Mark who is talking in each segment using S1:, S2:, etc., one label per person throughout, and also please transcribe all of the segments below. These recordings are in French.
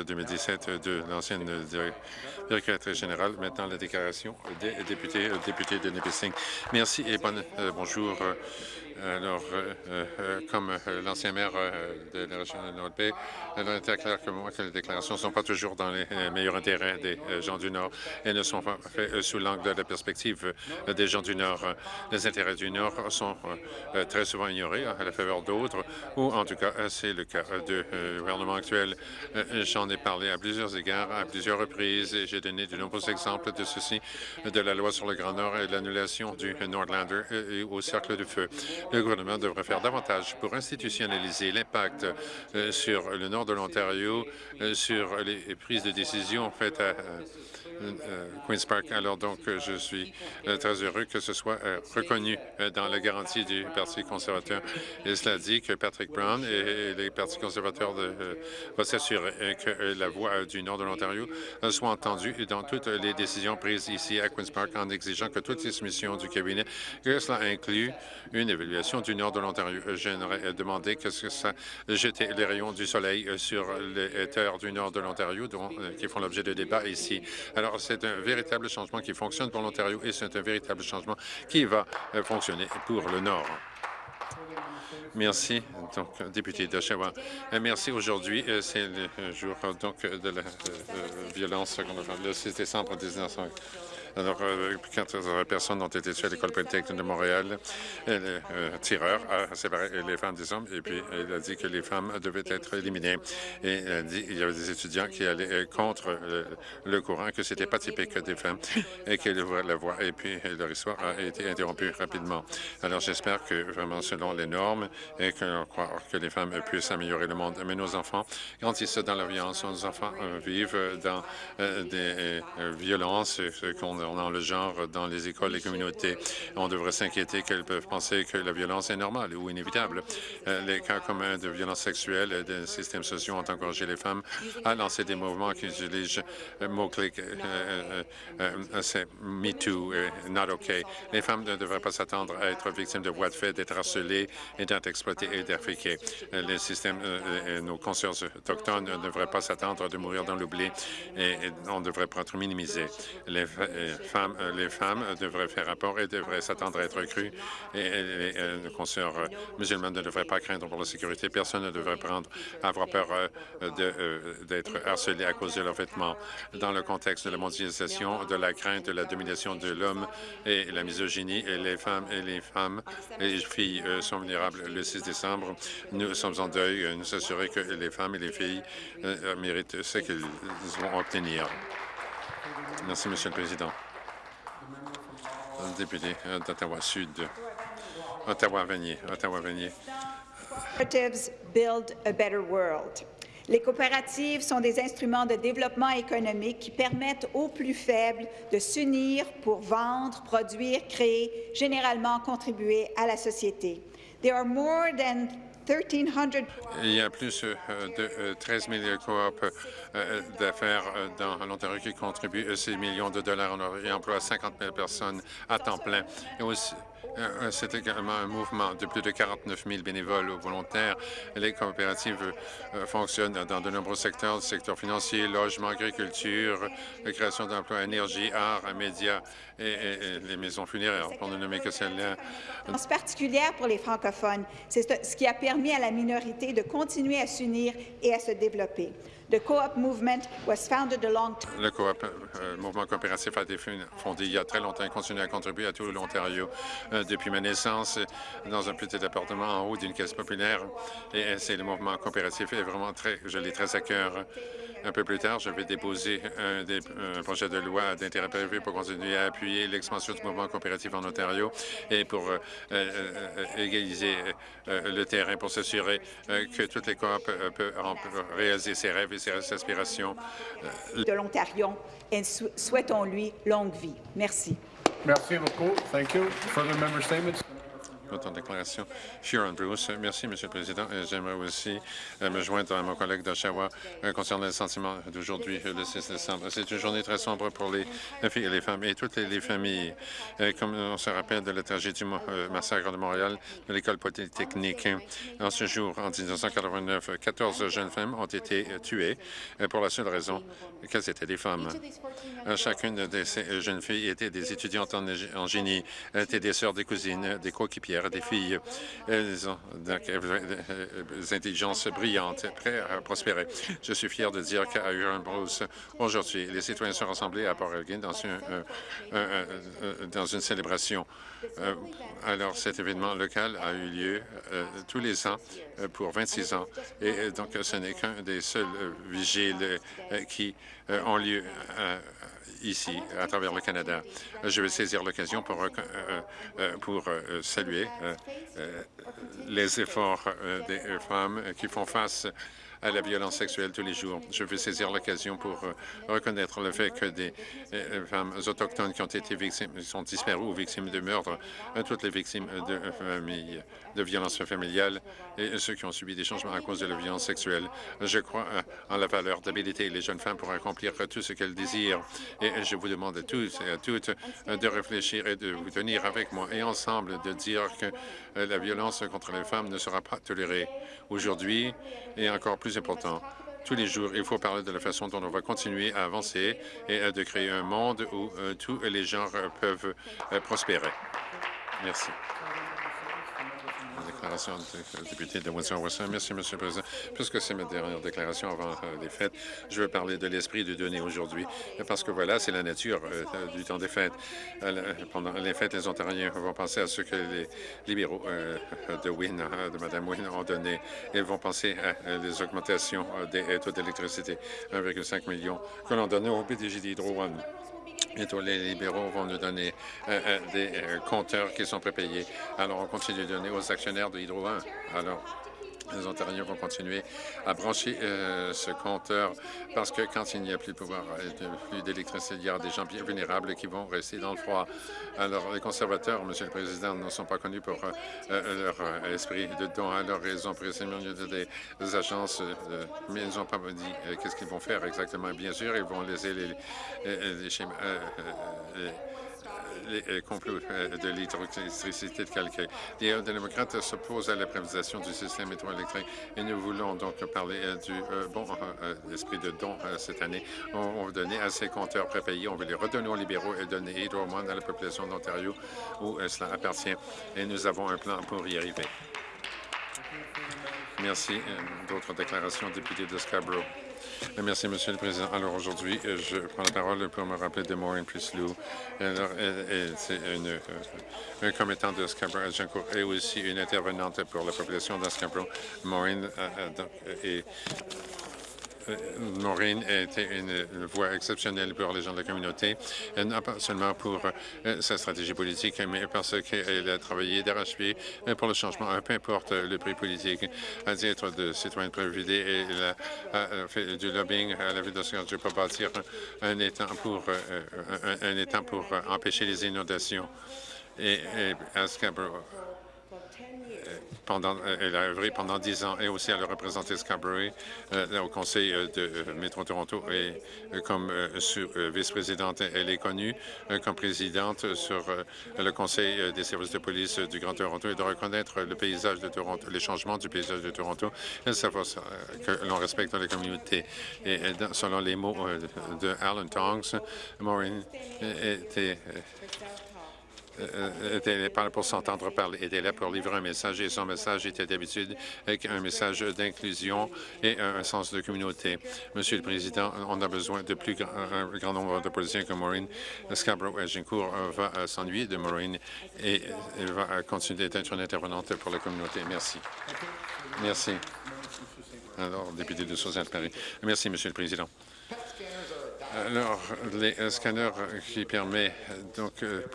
S1: 2017 de l'ancienne directrice générale. Maintenant, la déclaration des députés, députés de Nipissing. Merci et bon, bonjour. Alors, euh, euh, comme euh, l'ancien maire de la région de Nord-Bay, il est clair que moi que les déclarations ne sont pas toujours dans les meilleurs intérêts des gens du Nord et ne sont pas faites sous l'angle de la perspective des gens du Nord. Les intérêts du Nord sont très souvent ignorés à la faveur d'autres, ou en tout cas, c'est le cas du gouvernement actuel. J'en ai parlé à plusieurs égards, à plusieurs reprises, et j'ai donné de nombreux exemples de ceci, de la loi sur le Grand Nord et l'annulation du Nordlander au Cercle du Feu. Le gouvernement devrait faire davantage pour institutionnaliser l'impact euh, sur le nord de l'Ontario, euh, sur les prises de décision faites à Queen's Park. Alors donc, euh, je suis euh, très heureux que ce soit reconnu dans la garantie du Parti conservateur. Et cela dit que Patrick Brown et les partis conservateurs vont s'assurer que la voix du nord de l'Ontario soit entendue dans toutes les décisions prises ici à Queen's Park en exigeant que toutes les soumissions du cabinet, que cela inclut une évaluation du nord de l'Ontario. J'aimerais demander que ça jette les rayons du soleil sur les terres du nord de l'Ontario qui font l'objet de débats ici. C'est un véritable changement qui fonctionne pour l'Ontario et c'est un véritable changement qui va euh, fonctionner pour le Nord. Merci, donc, député d'Oshawa. Euh, merci. Aujourd'hui, euh, c'est le jour donc, de la violence le 6 décembre 1900. Alors, euh, 14 personnes ont été tuées à l'École polytechnique de Montréal. Et le euh, tireur a séparé les femmes des hommes et puis il a dit que les femmes devaient être éliminées. Et il, a dit, il y avait des étudiants qui allaient euh, contre le courant, que c'était pas typique des femmes et qu'elles ouvraient la voie. Et puis leur histoire a été interrompue rapidement. Alors, j'espère que vraiment selon les normes et que croit que les femmes puissent améliorer le monde. Mais nos enfants grandissent dans la violence. Nos enfants vivent dans des violences qu'on dans le genre dans les écoles et communautés. On devrait s'inquiéter qu'elles peuvent penser que la violence est normale ou inévitable. Euh, les cas communs de violence sexuelle et de systèmes sociaux ont encouragé les femmes à lancer des mouvements qui utilisent le mot-clé euh, euh, Me Too, Not OK. Les femmes ne devraient pas s'attendre à être victimes de voies de fait, d'être harcelées et d'être exploitées et d'être Les systèmes, nos consciences autochtones ne devraient pas s'attendre de mourir dans l'oubli et, on devrait pas être minimisés. Les, euh, les femmes devraient faire rapport et devraient s'attendre à être crues. Et, les euh, consoeurs euh, musulmanes ne devraient pas craindre pour la sécurité. Personne ne devrait prendre, avoir peur d'être harcelé à cause de leurs vêtements. Dans le contexte de la mondialisation, de la crainte de la domination de l'homme et la misogynie, et les femmes et les femmes et les filles sont vulnérables. Le 6 décembre, nous sommes en deuil. Nous assurer que les femmes et les filles méritent ce qu'elles vont obtenir. Merci, Monsieur le Président. Député d'Ottawa-Sud. Ottawa-Vanier. Ottawa-Vanier.
S2: Les coopératives sont des instruments de développement économique qui permettent aux plus faibles de s'unir pour vendre, produire, créer, généralement contribuer à la société. There are more than
S1: il y a plus euh, de 13 euh, 000 coop euh, d'affaires dans l'Ontario qui contribuent 6 millions de dollars et emploient 50 000 personnes à temps plein. Et aussi, euh, c'est également un mouvement de plus de 49 000 bénévoles ou volontaires. Les coopératives euh, fonctionnent dans de nombreux secteurs, secteur financier, logement, agriculture, création d'emplois, énergie, art, médias et, les maisons funéraires, pour ne nommer que celles-là.
S2: particulière pour les francophones, c'est ce qui a permis à la minorité de continuer à s'unir et à se développer. Le co-op movement
S1: euh, mouvement coopératif a été fondé il y a très longtemps et continue à contribuer à tout l'Ontario euh, depuis ma naissance dans un petit appartement en haut d'une caisse populaire. Et euh, c'est le mouvement coopératif est vraiment très, je l'ai très à cœur. Un peu plus tard, je vais déposer un, projet de loi d'intérêt privé pour continuer à appuyer l'expansion du mouvement coopératif en Ontario et pour égaliser le terrain pour s'assurer que toutes les coop peuvent réaliser ses rêves ses aspirations.
S2: Euh, de l'Ontario et souhaitons-lui longue vie. Merci.
S3: Merci beaucoup. Thank you. Further member statements.
S1: Votre déclaration. Sharon Bruce. Merci, Monsieur le Président. J'aimerais aussi me joindre à mon collègue d'Oshawa concernant le sentiment d'aujourd'hui, le 6 décembre. C'est une journée très sombre pour les filles et les femmes et toutes les, familles. comme on se rappelle de la tragédie du massacre de Montréal, de l'école polytechnique. En ce jour, en 1989, 14 jeunes femmes ont été tuées pour la seule raison qu'elles étaient des femmes. Chacune de ces jeunes filles était des étudiantes en, génie, étaient des sœurs, des cousines, des coéquipières, des filles. Elles ont donc, des intelligences brillantes, prêtes à prospérer. Je suis fier de dire qu'à Huron Bruce, aujourd'hui, les citoyens sont rassemblés à Port Elgin dans une, dans une célébration. alors, cet événement local a eu lieu tous les ans pour 26 ans. Et donc, ce n'est qu'un des seuls vigiles qui ont lieu ici, à travers le Canada. Je vais saisir l'occasion pour, pour saluer les efforts des femmes qui font face à la violence sexuelle tous les jours. Je veux saisir l'occasion pour euh, reconnaître le fait que des euh, femmes autochtones qui ont été victimes, sont disparues ou victimes de meurtres, euh, toutes les victimes de de violences familiales et ceux qui ont subi des changements à cause de la violence sexuelle. Je crois en la valeur d'habiliter les jeunes femmes pour accomplir tout ce qu'elles désirent. Et je vous demande à tous et à toutes de réfléchir et de vous tenir avec moi et ensemble de dire que la violence contre les femmes ne sera pas tolérée aujourd'hui et encore plus important tous les jours. Il faut parler de la façon dont on va continuer à avancer et de créer un monde où euh, tous les genres peuvent euh, prospérer. Merci du député. Merci, Monsieur le Président. Puisque c'est ma dernière déclaration avant euh, les fêtes, je veux parler de l'esprit de donner aujourd'hui, parce que voilà, c'est la nature euh, du temps des fêtes. Euh, pendant les fêtes, les Ontariens vont penser à ce que les libéraux de Wynne, de Mme Wynne, ont donné. Ils vont penser à les augmentations des taux d'électricité, 1,5 million que l'on donnait au PDG d'Hydro One. Bientôt, les libéraux vont nous donner euh, euh, des euh, compteurs qui sont prépayés. Alors, on continue de donner aux actionnaires de Hydro 1. Alors, les Ontariens vont continuer à brancher euh, ce compteur parce que quand il n'y a plus de pouvoir, euh, plus d'électricité, il y a des gens vulnérables qui vont rester dans le froid. Alors, les conservateurs, Monsieur le Président, ne sont pas connus pour euh, leur esprit de don. Alors, ils ont pris des, des agences, mais ils n'ont pas dit qu'est-ce qu'ils vont faire exactement. Bien sûr, ils vont laisser les, les schémas complots euh, de l'électricité de calcaire. Les démocrates s'opposent à la privatisation du système électrique et nous voulons donc parler euh, du euh, bon esprit de don cette année. On, va donner à ces compteurs prépayés, on veut les redonner aux libéraux et donner moins à la population d'Ontario où cela appartient. Et nous avons un plan pour y arriver. Merci. D'autres déclarations, député de Scarborough. Merci, Monsieur le Président. Alors aujourd'hui, euh, je prends la parole pour me rappeler de Maureen Prislou. C'est une, euh, un commettant de Scarborough et aussi une intervenante pour la population de Scarborough. Maureen euh, Maureen était une, voix exceptionnelle pour les gens de la communauté, non pas seulement pour euh, sa stratégie politique, mais parce qu'elle a travaillé d'arrache-pied euh, pour le changement, peu importe le prix politique. À titre de citoyenne privilégiée, elle a, fait du lobbying à la ville de Scarborough pour bâtir un étang pour, pour empêcher les inondations. Et, et à Scarborough, pendant, euh, elle a œuvré pendant dix ans et aussi elle a représenté Scarborough euh, au Conseil euh, de Métro Toronto et comme vice-présidente, elle est connue comme présidente sur le Conseil des services de police du Grand Toronto et de reconnaître le paysage de Toronto, les changements du paysage de Toronto et savoir que l'on respecte les communautés. Et selon les mots de Alan Tongs, Maureen était euh, était là pour s'entendre parler, était là pour livrer un message et son message était d'habitude un message d'inclusion et un sens de communauté. Monsieur le Président, on a besoin de plus grand, nombre de policiers que Maureen. Scarborough Agincourt va euh, s'ennuyer de Maureen et elle va continuer d'être une intervenante pour la communauté. Merci. Merci. Alors, député de Sauzette Paris. Merci, Monsieur le Président. Alors, les euh, scanners qui permettent donc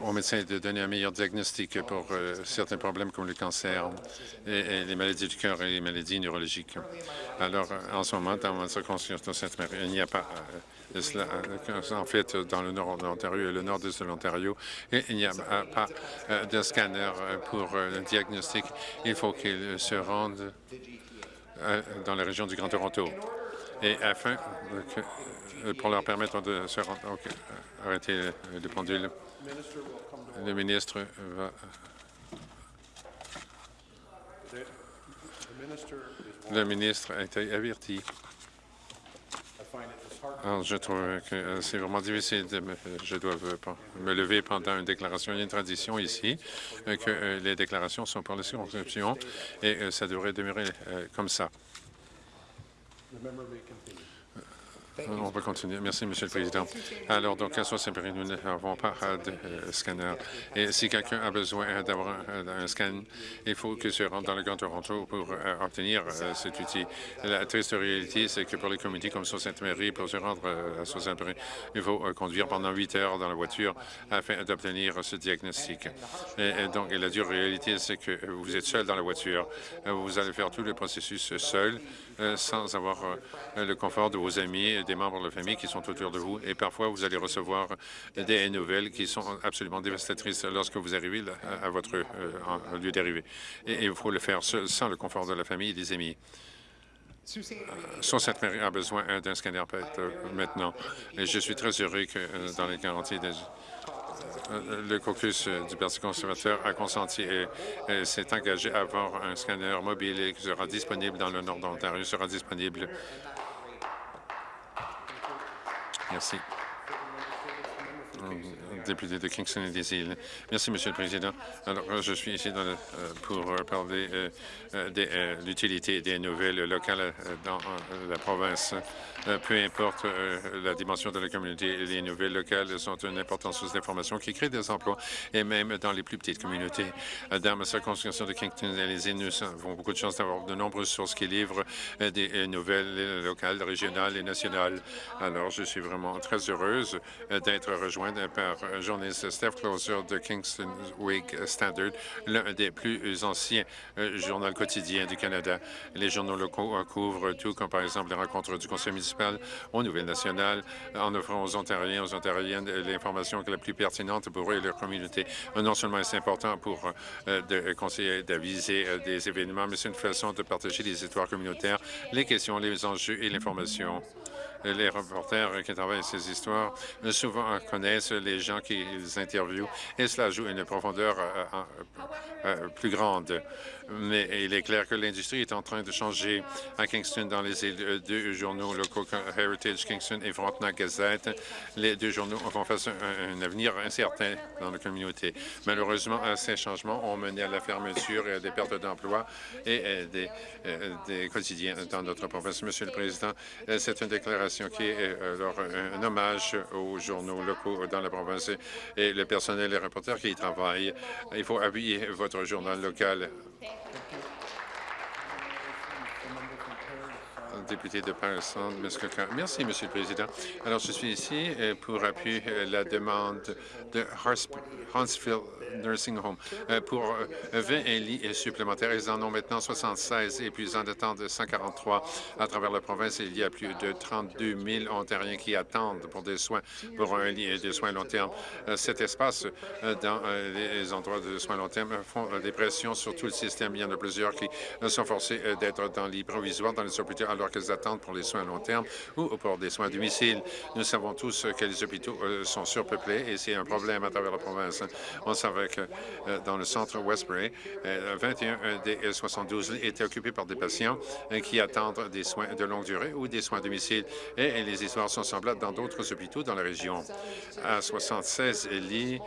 S1: aux médecins de donner un meilleur diagnostic pour certains problèmes comme le cancer et, les maladies du cœur et les maladies neurologiques. Alors, en ce moment, dans ma circonscription il n'y a pas cela, en fait, dans le nord de l'Ontario et le nord de l'Ontario, il n'y a pas de scanner pour le diagnostic. Il faut qu'ils se rendent dans la région du Grand Toronto. Et afin que, pour leur permettre de se rendre... arrêtez le pendule. Le ministre va... Le ministre a été averti. Je trouve que euh, c'est vraiment difficile de me, je dois me lever pendant une déclaration. Il y a une tradition ici euh, que euh, les déclarations sont pour les circonscriptions et ça devrait demeurer comme ça. The member may continue. On peut continuer. Merci, Monsieur le Président. Alors, donc, à Sossébury, nous n'avons pas de euh, scanner. Et si quelqu'un a besoin d'avoir un, scan, il faut que se rende dans le Grand Toronto pour euh, obtenir euh, cet outil. La triste réalité, c'est que pour les communautés comme Sault-Sainte-Marie, pour se rendre à Sault-Sainte-Marie, il faut conduire pendant huit heures dans la voiture afin d'obtenir ce diagnostic. Et, donc, la dure réalité, c'est que vous êtes seul dans la voiture. Vous allez faire tout le processus seul, sans avoir le confort de vos amis, des membres de la famille qui sont autour de vous et parfois vous allez recevoir des nouvelles qui sont absolument dévastatrices lorsque vous arrivez à votre euh, lieu d'arrivée. Et il faut le faire sans le confort de la famille et des amis. cette mairie a besoin d'un scanner euh, maintenant. Et je suis très heureux que euh, dans les garanties le caucus du Parti conservateur a consenti et, s'est engagé à avoir un scanner mobile qui sera disponible dans le nord de l'Ontario, sera disponible Merci. Député de Kingston et des îles. Merci, Monsieur le Président. Alors, je suis ici euh, pour parler euh, euh, de l'utilité des nouvelles locales dans la province. Peu importe la dimension de la communauté, les nouvelles locales sont une importante source d'information qui crée des emplois, et même dans les plus petites communautés. Dans ma circonscription de Kingston et les îles, nous avons beaucoup de chance d'avoir de nombreuses sources qui livrent des nouvelles locales, régionales et nationales. Alors, je suis vraiment très heureuse d'être rejointe par journaliste Steph Closer de Kingston Week Standard, l'un des plus anciens euh, journaux quotidiens du Canada. Les journaux locaux euh, couvrent tout, comme par exemple les rencontres du conseil municipal aux nouvelles nationales, en offrant aux Ontariens, aux Ontariennes l'information la plus pertinente pour eux et leur communauté. Non seulement c'est important pour euh, de conseiller d'aviser des événements, mais c'est une façon de partager les histoires communautaires, les questions, les enjeux et l'information les reporters qui travaillent ces histoires souvent connaissent les gens qu'ils interviewent et cela joue une profondeur euh, euh, euh, plus grande mais il est clair que l'industrie est en train de changer à Kingston dans les deux journaux locaux Heritage Kingston et Frontenac Gazette. Les deux journaux vont faire un, avenir incertain dans la communauté. Malheureusement, ces changements ont mené à la fermeture et à des pertes d'emplois et des, euh, des, quotidiens dans notre province. Monsieur le Président, c'est une déclaration qui est alors un hommage aux journaux locaux dans la province et le personnel et les reporters qui y travaillent. Il faut appuyer votre journal local député de Paris-Centre, Merci, Monsieur le Président. Alors, je suis ici euh, pour appuyer euh, la demande de Huntsville Nursing Home euh, pour 20 lits supplémentaires. Ils en ont maintenant 76 et puis en attendent 143 à travers la province. Il y a plus de 32 000 Ontariens qui attendent pour des soins, pour un lit de soins long terme. Cet espace dans les endroits de soins long terme font des pressions sur tout le système. Il y en a plusieurs qui sont forcés d'être dans lits provisoires dans les hôpitaux alors qu'elles attendent pour les soins à long terme ou pour des soins à domicile. Nous savons tous que les hôpitaux euh, sont surpeuplés et c'est un problème à travers la province. On savait euh, dans le centre Westbury, 21 euh, des 72 étaient occupés par des patients qui attendent des soins de longue durée ou des soins à domicile. Et les histoires sont semblables dans d'autres hôpitaux dans la région. À 76 lits,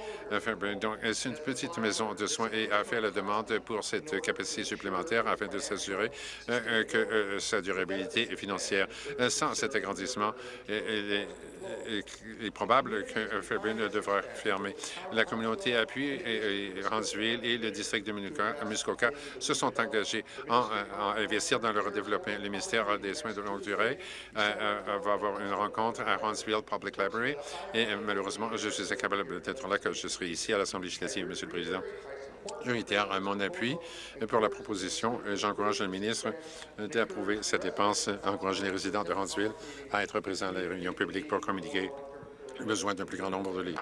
S1: donc c'est une petite maison de soins et a fait la demande pour cette capacité supplémentaire afin de s'assurer que sa durabilité financière. Sans cet agrandissement, il est probable que Fairbairn devra fermer. La communauté appuie Randsville et le district de Muskoka se sont engagés à investir dans leur développement. Le ministère des Soins de longue durée va avoir une rencontre à Randsville Public Library et malheureusement, je suis incapable d'être là que je serai ici à l'Assemblée législative, Monsieur le Président. Je réitère mon appui pour la proposition. J'encourage le ministre d'approuver cette dépense, encourager les résidents de Huntsville à être présents à la réunion publique pour communiquer le besoin d'un plus grand nombre de lits.